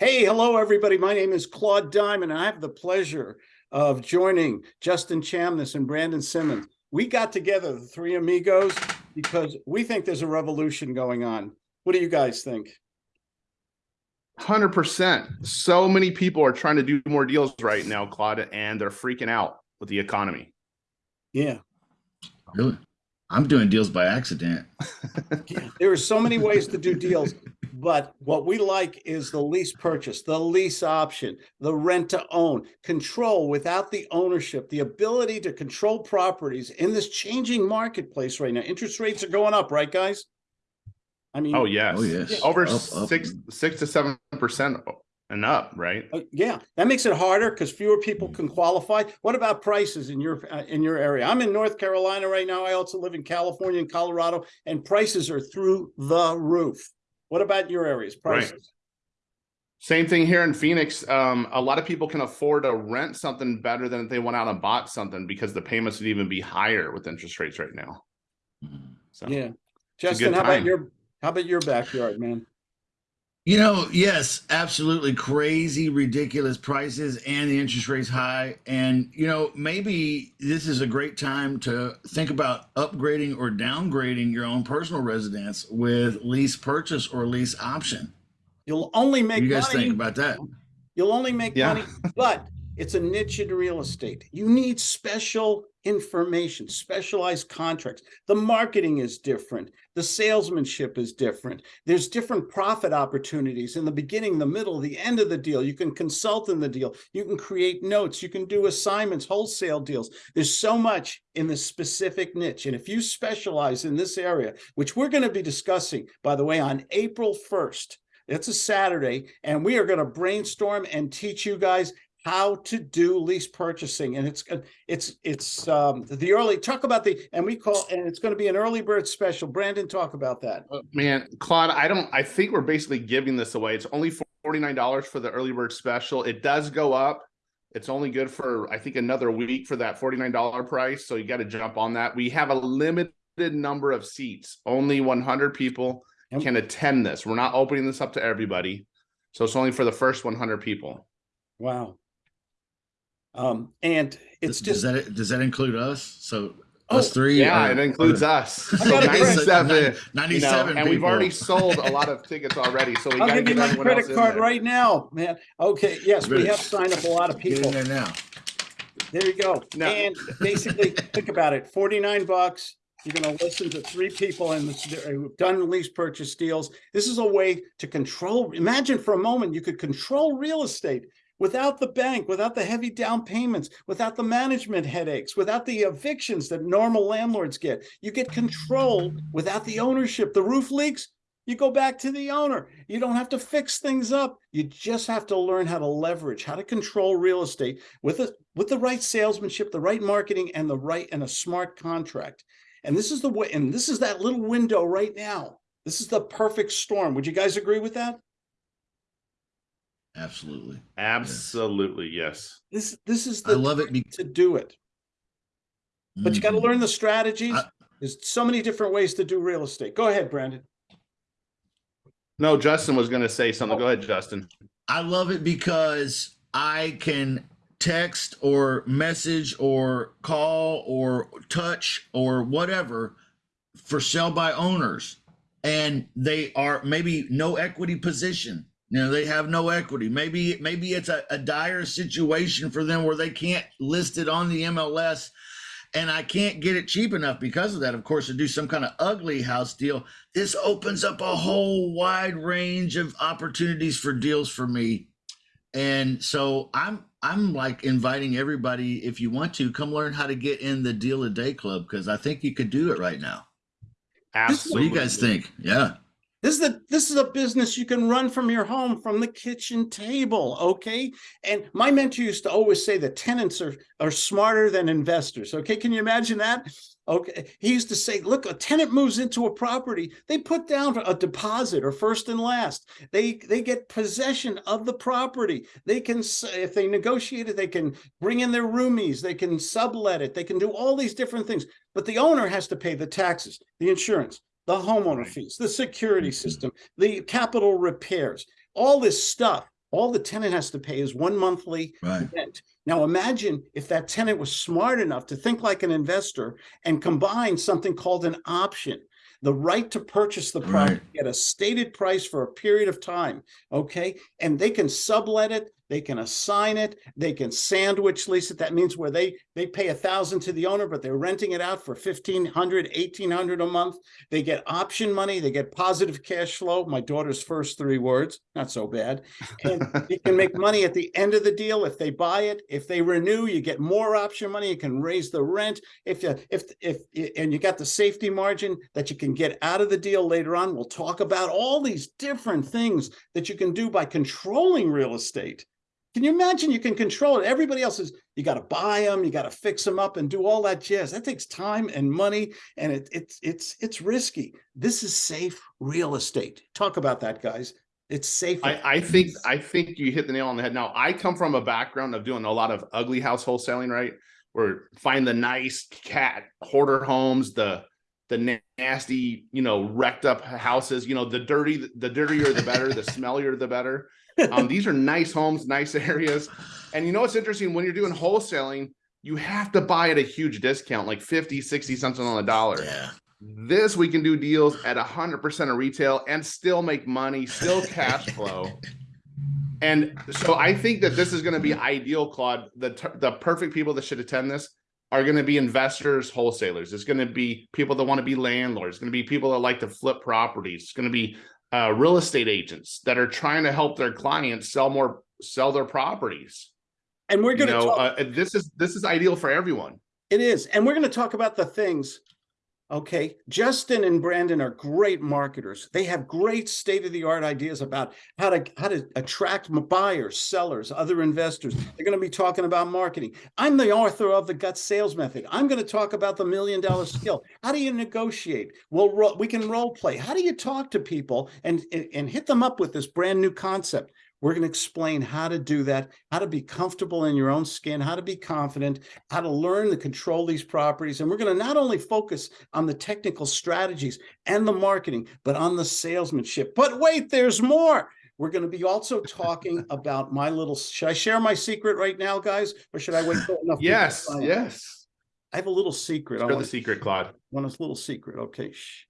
Hey, hello, everybody. My name is Claude Diamond. and I have the pleasure of joining Justin Chamness and Brandon Simmons. We got together, the three amigos, because we think there's a revolution going on. What do you guys think? 100%. So many people are trying to do more deals right now, Claude, and they're freaking out with the economy. Yeah. Really? I'm doing deals by accident. There are so many ways to do deals, but what we like is the lease purchase, the lease option, the rent to own, control without the ownership, the ability to control properties in this changing marketplace right now. Interest rates are going up, right, guys? I mean, oh yes, oh yes, over up, six up. six to seven percent and up, right? Uh, yeah, that makes it harder because fewer people can qualify. What about prices in your uh, in your area? I'm in North Carolina right now. I also live in California and Colorado, and prices are through the roof. What about your areas? Prices. Right. Same thing here in Phoenix. Um, a lot of people can afford to rent something better than if they went out and bought something because the payments would even be higher with interest rates right now. Mm-hmm. So yeah, Justin, how about your how about your backyard, man? You know, yes, absolutely crazy, ridiculous prices and the interest rates high. And, you know, maybe this is a great time to think about upgrading or downgrading your own personal residence with lease purchase or lease option. You'll only make money. you guys money. think about that. You'll only make yeah. money, but it's a niche in real estate. You need special information, specialized contracts. The marketing is different. The salesmanship is different. There's different profit opportunities in the beginning, the middle, the end of the deal. You can consult in the deal. You can create notes. You can do assignments, wholesale deals. There's so much in this specific niche. And if you specialize in this area, which we're going to be discussing, by the way, on April 1st, it's a Saturday, and we are going to brainstorm and teach you guys how to do lease purchasing and it's it's it's um the early talk about the and we call and it's going to be an early bird special. Brandon talk about that. Uh, man claude i don't i think we're basically giving this away. It's only 49 dollars for the early bird special. It does go up. It's only good for i think another week for that 49 dollar price so you got to jump on that. We have a limited number of seats. Only 100 people can attend this. We're not opening this up to everybody so it's only for the first 100 people. Wow um, and it's does, just does that does that include us? So oh, us three? Yeah, it includes us. So 97, 97 you know, and we've already sold a lot of tickets already. So we I'll give you my credit card right now, man. Okay, yes, we have signed up a lot of people. Get in there now. There you go. No. And basically, think about it: forty-nine bucks. You're going to listen to three people and who've done lease purchase deals. This is a way to control. Imagine for a moment you could control real estate without the bank, without the heavy down payments, without the management headaches, without the evictions that normal landlords get. You get control without the ownership. The roof leaks, you go back to the owner. You don't have to fix things up. You just have to learn how to leverage, how to control real estate with a, with the right salesmanship, the right marketing, and the right and a smart contract. And this is the way, and this is that little window right now. This is the perfect storm. Would you guys agree with that? Absolutely. Absolutely, yes. This this is the I love it to do it. But mm-hmm. you got to learn the strategies. I, There's so many different ways to do real estate. Go ahead, Brandon. No, Justin was going to say something. Oh. Go ahead, Justin. I love it because I can text or message or call or touch or whatever for sell by owners and they are maybe no equity position you know, they have no equity. Maybe maybe it's a, a dire situation for them where they can't list it on the MLS and I can't get it cheap enough because of that, of course, to do some kind of ugly house deal. This opens up a whole wide range of opportunities for deals for me. And so I'm I'm like inviting everybody, if you want to, come learn how to get in the deal a day club because I think you could do it right now. Absolutely. What do you guys think? Yeah. This is a this is a business you can run from your home, from the kitchen table, okay? And my mentor used to always say that tenants are are smarter than investors. Okay, can you imagine that? Okay, he used to say, look, a tenant moves into a property, they put down a deposit or first and last. They they get possession of the property. They can, if they negotiate it, they can bring in their roomies, they can sublet it, they can do all these different things. But the owner has to pay the taxes, the insurance, the homeowner fees, the security mm-hmm. system, the capital repairs, all this stuff. All the tenant has to pay is one monthly Right. rent. Now imagine if that tenant was smart enough to think like an investor and combine something called an option. The right to purchase the property Right. at a stated price for a period of time, okay? And they can sublet it, they can assign it, they can sandwich lease it. That means where they, they pay a thousand to the owner, but they're renting it out for fifteen hundred, eighteen hundred a month. They get option money, they get positive cash flow, my daughter's first three words, not so bad. And you can make money at the end of the deal if they buy it. If they renew, you get more option money. You can raise the rent. If you, if, if, and you got the safety margin that you can get out of the deal later on. We'll talk about all these different things that you can do by controlling real estate. Can you imagine you can control it? Everybody else is, you got to buy them, you got to fix them up and do all that jazz. That takes time and money and it, it's, it's, it's risky. This is safe real estate. Talk about that, guys. It's safe. I, I think I think you hit the nail on the head. Now I come from a background of doing a lot of ugly house wholesaling, right? Where find the nice cat hoarder homes, the the nasty, you know, wrecked up houses, you know, the dirty, the dirtier the better, the smellier the better. Um, these are nice homes, nice areas. And you know what's interesting when you're doing wholesaling, you have to buy at a huge discount, like 50, 60 cents on the dollar. Yeah. This we can do deals at hundred percent of retail and still make money, still cash flow. And so I think that this is going to be ideal, Claude. The the perfect people that should attend this are going to be investors, wholesalers. It's going to be people that want to be landlords. It's going to be people that like to flip properties. It's going to be uh, real estate agents that are trying to help their clients sell more, sell their properties. and we're going to know, talk. uh, this is this is ideal for everyone. It is. And we're going to talk about the things. Okay. Justin and Brandon are great marketers. They have great state of the art ideas about how to how to attract buyers, sellers, other investors. They're going to be talking about marketing. I'm the author of the gut sales method. I'm going to talk about the million dollar skill. How do you negotiate? We'll we can role play. How do you talk to people and and hit them up with this brand new concept? We're going to explain how to do that, how to be comfortable in your own skin, how to be confident, how to learn to control these properties. And we're going to not only focus on the technical strategies and the marketing, but on the salesmanship. But wait, there's more. We're going to be also talking about my little. Should I share my secret right now, guys, or should I wait for enough? Yes, yes. I have a little secret. I Share the secret, Claude. want a little secret. Okay. Shh.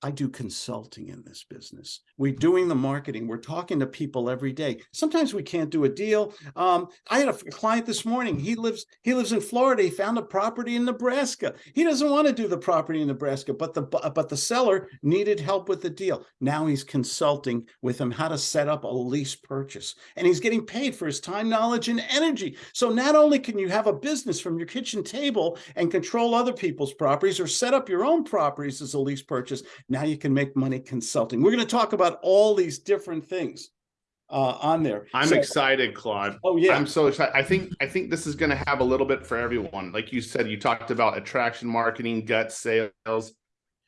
I do consulting in this business. We're doing the marketing. We're talking to people every day. Sometimes we can't do a deal. Um, I had a client this morning. He lives he lives in Florida. He found a property in Nebraska. He doesn't want to do the property in Nebraska, but the bu- but the seller needed help with the deal. Now he's consulting with him how to set up a lease purchase, and he's getting paid for his time, knowledge, and energy. So not only can you have a business from your kitchen table and control other people's properties or set up your own properties as a lease purchase, now you can make money consulting. We're going to talk about all these different things uh, on there. I'm So- excited, Claude. Oh yeah, I'm so excited. I think I think this is going to have a little bit for everyone. Like you said, you talked about attraction marketing, gut sales,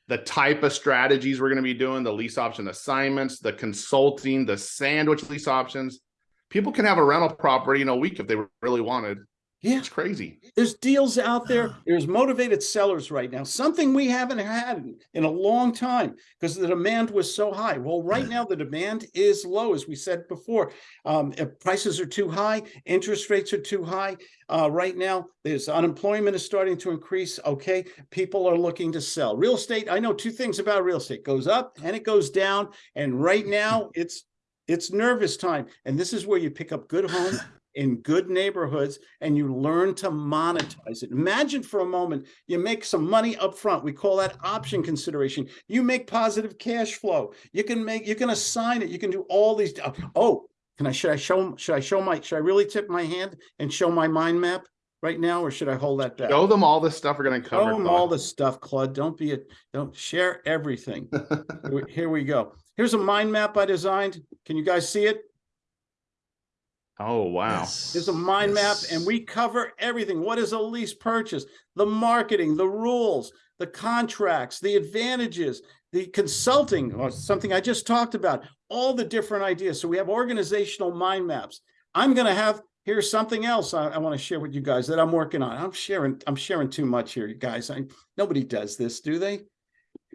the type of strategies we're going to be doing, the lease option assignments, the consulting, the sandwich lease options. People can have a rental property in a week if they really wanted. Yeah. It's crazy. There's deals out there. There's motivated sellers right now. Something we haven't had in- a long time because the demand was so high. Well, right now the demand is low, as we said before. Um, if prices are too high, interest rates are too high. Uh, right now, there's unemployment is starting to increase. Okay, people are looking to sell real estate. I know two things about real estate: goes up and it goes down. And right now, it's it's nervous time. And this is where you pick up good homes in good neighborhoods and you learn to monetize it. Imagine for a moment you make some money up front. We call that option consideration. You make positive cash flow. You can make you can assign it. You can do all these uh, oh, can I should I show should I show my should I really tip my hand and show my mind map right now or should I hold that back? Show them all the stuff we're going to Show cover. them all Claude. the stuff, Claude. Don't be a don't share everything. Here we go. Here's a mind map I designed. Can you guys see it? Oh wow. Yes, There's a mind map and we cover everything. What is a lease purchase? The marketing, the rules, the contracts, the advantages, the consulting, or something I just talked about, all the different ideas. So we have organizational mind maps. I'm going to have here's something else I, I want to share with you guys that I'm working on. I'm sharing, I'm sharing too much here, you guys. I, nobody does this, do they?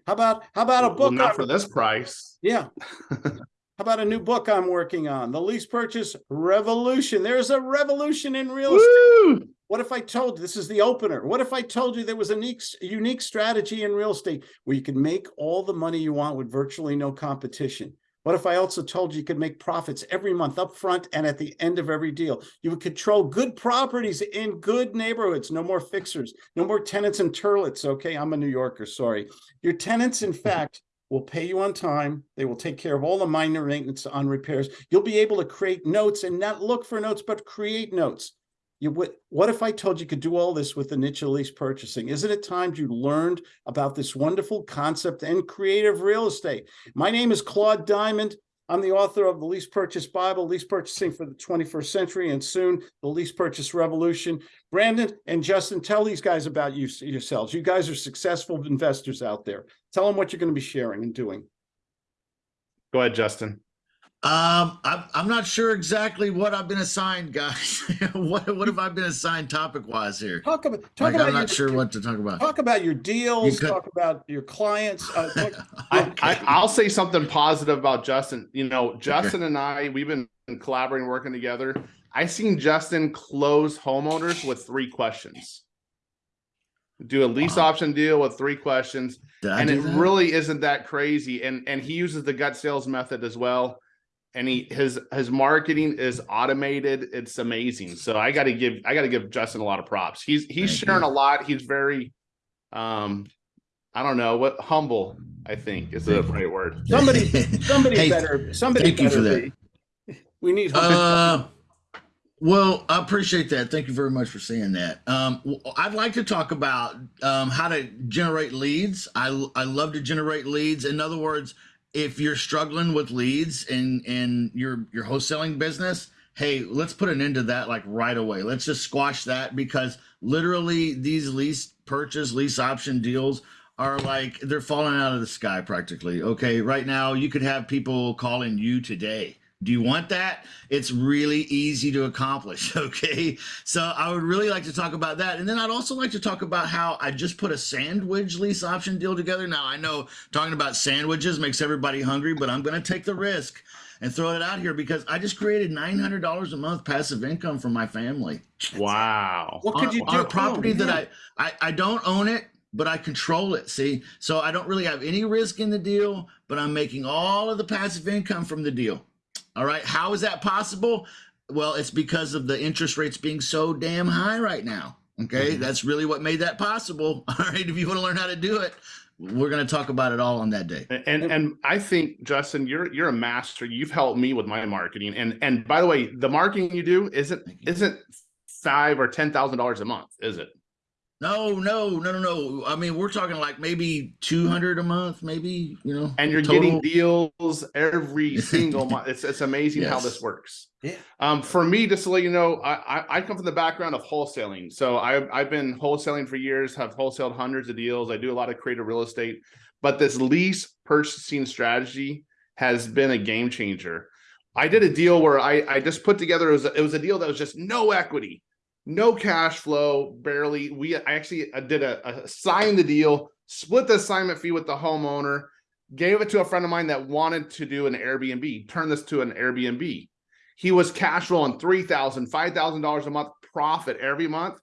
How about how about a Well, book? not for this price. yeah. How about a new book I'm working on? The lease purchase revolution. There's a revolution in real estate. What if I told you, this is the opener? What if I told you there was a unique, unique strategy in real estate where you could make all the money you want with virtually no competition? What if I also told you you could make profits every month up front and at the end of every deal? You would control good properties in good neighborhoods. No more fixers, no more tenants and turlets. Okay, I'm a New Yorker, sorry. Your tenants, in fact, will pay you on time. They will take care of all the minor maintenance on repairs. You'll be able to create notes and not look for notes, but create notes. You what if I told you could do all this with the niche lease purchasing? Isn't it time you learned about this wonderful concept and creative real estate? My name is Claude Diamond. I'm the author of the Lease Purchase Bible, Lease Purchasing for the 21st Century, and soon the Lease Purchase Revolution. Brandon and Justin, tell these guys about you yourselves. You guys are successful investors out there. Tell them what you're going to be sharing and doing. Go ahead, Justin. Um, I'm, I'm not sure exactly what I've been assigned, guys. what what have I been assigned topic wise here? Talk about talk Like, about I'm your, not sure what to talk about. talk about your deals. could- talk about your clients. Uh, talk- I, I, I'll say something positive about Justin. You know, Justin and I, we've been collaborating, working together. I seen Justin close homeowners with three questions. Do a lease Wow. option deal with three questions, Did and it that? really isn't that crazy. And and he uses the gut sales method as well. And he his his marketing is automated. It's amazing. So I got to give I got to give Justin a lot of props. He's he's Thank sharing you. a lot. He's very, um, I don't know what humble. I think is the right word. Somebody, somebody Hey, better. Somebody thank you for better be. We need. Uh, well, I appreciate that. Thank you very much for saying that. Um, I'd like to talk about um, how to generate leads. I, I love to generate leads. In other words, if you're struggling with leads in in your your wholesaling business, hey, let's put an end to that like right away. Let's just squash that because literally these lease purchase lease option deals are like they're falling out of the sky practically. Okay, right now you could have people calling you today. Do you want that? It's really easy to accomplish. Okay. So I would really like to talk about that. And then I'd also like to talk about how I just put a sandwich lease option deal together. Now, I know talking about sandwiches makes everybody hungry, but I'm going to take the risk and throw it out here because I just created $900 a month passive income for my family Wow. What could on, you on do? a property Oh, that. I, I I don't own it, but I control it. See, so I don't really have any risk in the deal, but I'm making all of the passive income from the deal. All right, how is that possible? Well, it's because of the interest rates being so damn high right now. Okay, Mhm. that's really what made that possible. All right, if you want to learn how to do it, we're going to talk about it all on that day. And and I think Justin, you're you're a master. You've helped me with my marketing. And and by the way, the marketing you do isn't isn't five or ten thousand dollars a month, is it? No, no, no, no, no. I mean, we're talking like maybe two hundred a month, maybe you know. And you're total. getting deals every single month. It's it's amazing how this works. Yeah. Um, for me, just to let you know, I, I I come from the background of wholesaling. So I've I've been wholesaling for years, have wholesaled hundreds of deals. I do a lot of creative real estate, but this lease purchasing strategy has been a game changer. I did a deal where I I just put together it was a, it was a deal that was just no equity, no cash flow, barely. We I actually uh, did a, a signed the deal, split the assignment fee with the homeowner, gave it to a friend of mine that wanted to do an Airbnb, turn this to an Airbnb. He was cash flowing three thousand, five thousand dollars $5,000 a month profit every month.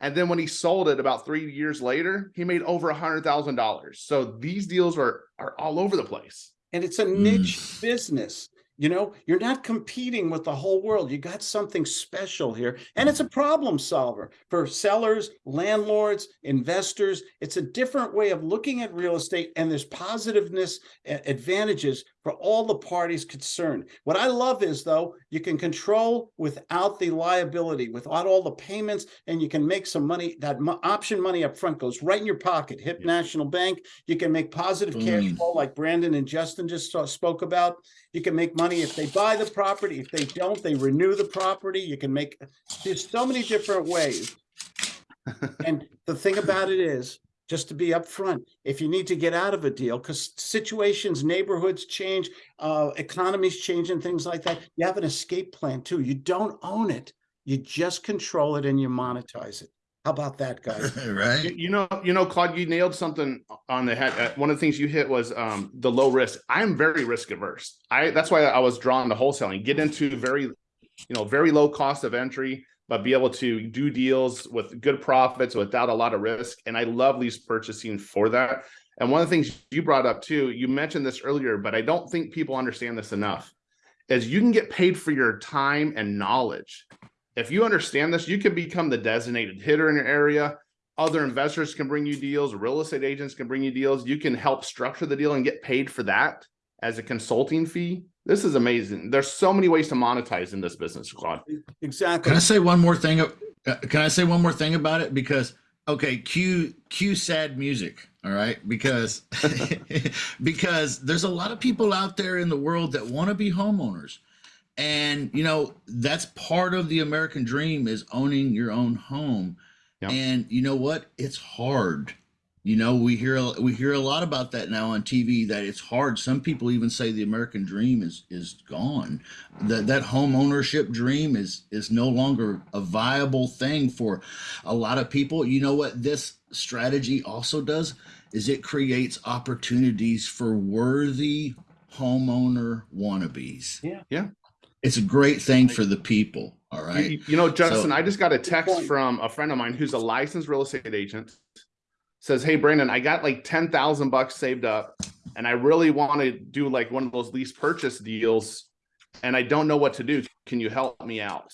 And then when he sold it about three years later, he made over a hundred thousand dollars. So these deals are are all over the place. and it's a Mm. niche business. You know, you're not competing with the whole world. You got something special here, and it's a problem solver for sellers, landlords, investors. It's a different way of looking at real estate, and there's positiveness advantages for all the parties concerned. What I love is, though, you can control without the liability, without all the payments, and you can make some money. That mo- option money up front goes right in your pocket. Hip Yeah. National Bank. You can make positive cash mm. flow like Brandon and Justin just spoke about. You can make money if they buy the property. If they don't, they renew the property. You can make, there's so many different ways. And the thing about it is, just to be upfront, if you need to get out of a deal, because situations, neighborhoods change, uh, economies change and things like that, you have an escape plan too. You don't own it. You just control it and you monetize it. How about that, guys? You, right? you know, you know, Claude, you nailed something on the head. Uh, One of the things you hit was um, the low risk. I'm very risk averse. I that's why I was drawn to wholesaling. Get into very, you know, very low cost of entry, but be able to do deals with good profits without a lot of risk. And I love lease purchasing for that. And one of the things you brought up too, you mentioned this earlier, but I don't think people understand this enough, is you can get paid for your time and knowledge. If you understand this, you can become the designated hitter in your area. Other investors can bring you deals, real estate agents can bring you deals. You can help structure the deal and get paid for that as a consulting fee. This is amazing. There's so many ways to monetize in this business, Claude. Exactly. Can I say one more thing? uh, Can I say one more thing about it? Because okay, cue cue sad music. All right, because because there's a lot of people out there in the world that want to be homeowners, and you know that's part of the American dream is owning your own home. Yeah. And you know what? It's hard. You know, we hear we hear a lot about that now on TV that it's hard. Some people even say the American dream is is gone. That that home ownership dream is is no longer a viable thing for a lot of people. You know what this strategy also does is it creates opportunities for worthy homeowner wannabes. Yeah. Yeah. It's a great thing for the people, all right? You, you know, Justin, So- I just got a text from a friend of mine who's a licensed real estate agent. Says, "Hey, Brandon, I got like ten thousand bucks saved up, and I really want to do like one of those lease purchase deals, and I don't know what to do. Can you help me out?"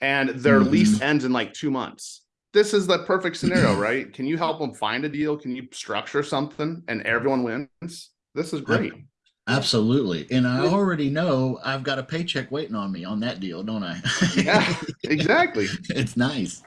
And their Mhm. lease ends in like two months. This is the perfect scenario, right? Can you help them find a deal? Can you structure something, and everyone wins? This is great. Absolutely. And I already know I've got a paycheck waiting on me on that deal, don't I? Yeah, exactly. it's nice.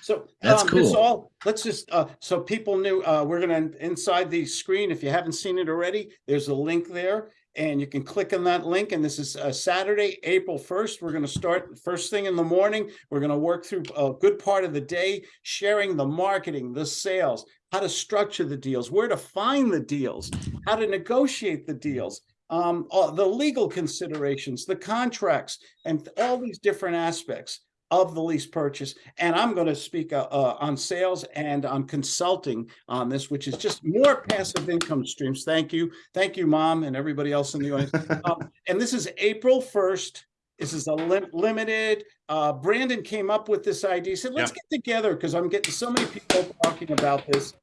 So That's um, this cool. all let's just uh, so people knew uh, we're gonna inside the screen. If you haven't seen it already, there's a link there, and you can click on that link. And this is uh, Saturday, April first. We're gonna start first thing in the morning. We're gonna work through a good part of the day, sharing the marketing, the sales, how to structure the deals, where to find the deals, how to negotiate the deals. Um, all the legal considerations, the contracts, and all these different aspects of the lease purchase. And I'm going to speak uh, uh, on sales and on consulting on this, which is just more passive income streams. Thank you. Thank you, mom, and everybody else in the audience. Um, and this is April 1st. This is a lim- limited. Uh, Brandon came up with this idea. He said, let's get together because I'm getting so many people talking about this.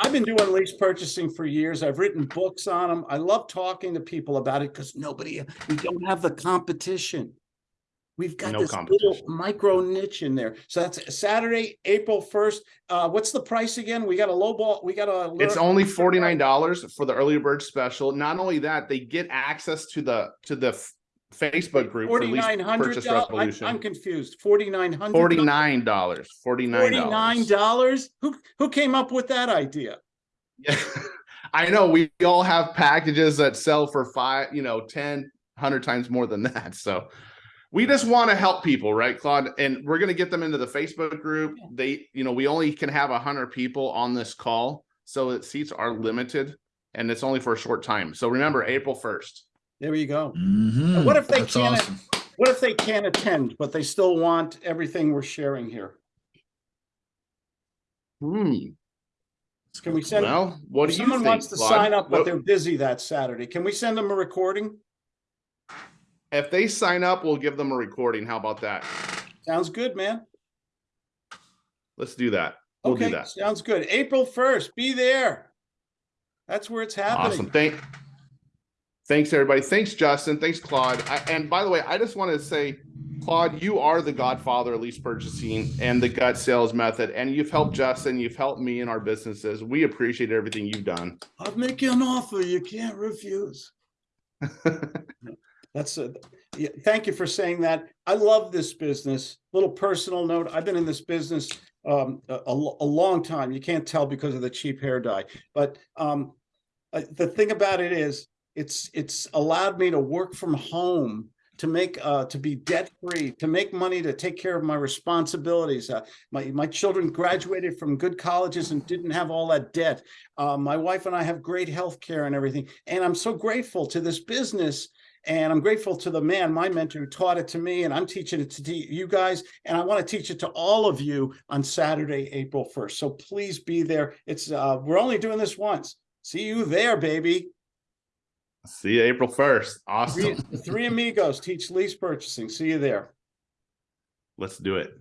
I've been doing lease purchasing for years. I've written books on them. I love talking to people about it because nobody, we don't have the competition. We've got No this little micro niche in there. So that's Saturday, April first. Uh, what's the price again? We got a low ball, we got a. It's only forty nine dollars for the early bird special. Not only that, they get access to the to the Facebook group $4,900. I'm revolution. confused. Forty-nine hundred. Forty nine dollars. Forty nine dollars. dollars? Who, who came up with that idea? Yeah, I know we all have packages that sell for five, you know, 10, 100 times more than that. So we just want to help people, right, Claude? And we're going to get them into the Facebook group. They, you know, we only can have a hundred people on this call. So the seats are limited and it's only for a short time. So remember, April 1st. There you go. Mhm. what if they That's can't- awesome. What if they can't attend, but they still want everything we're sharing here? Hmm. Can we send, Well, what if do you someone think? wants to Claude? sign up, but What- they're busy that Saturday, can we send them a recording? If they sign up, we'll give them a recording. How about that? Sounds good, man. Let's do that. We'll Okay, do that. sounds good. April first, be there. That's where it's happening. Awesome. Thank. Thanks, everybody. Thanks, Justin. Thanks, Claude. I, and by the way, I just want to say, Claude, you are the godfather of lease purchasing and the gut sales method, and you've helped Justin. You've helped me in our businesses. We appreciate everything you've done. I'll make you an offer you can't refuse. That's a, yeah, thank you for saying that. I love this business. Little personal note, I've been in this business um, a, a long time. You can't tell because of the cheap hair dye. But um, uh, the thing about it is, it's it's allowed me to work from home, to make uh, to be debt free, to make money, to take care of my responsibilities. Uh, my my children graduated from good colleges and didn't have all that debt. Uh, my wife and I have great health care and everything, and I'm so grateful to this business And I'm grateful to the man, my mentor, who taught it to me, and I'm teaching it to you guys. And I want to teach it to all of you on Saturday, April 1st. So please be there. It's uh, we're only doing this once. See you there, baby. See you April first. Awesome. the three amigos teach lease purchasing. See you there. Let's do it.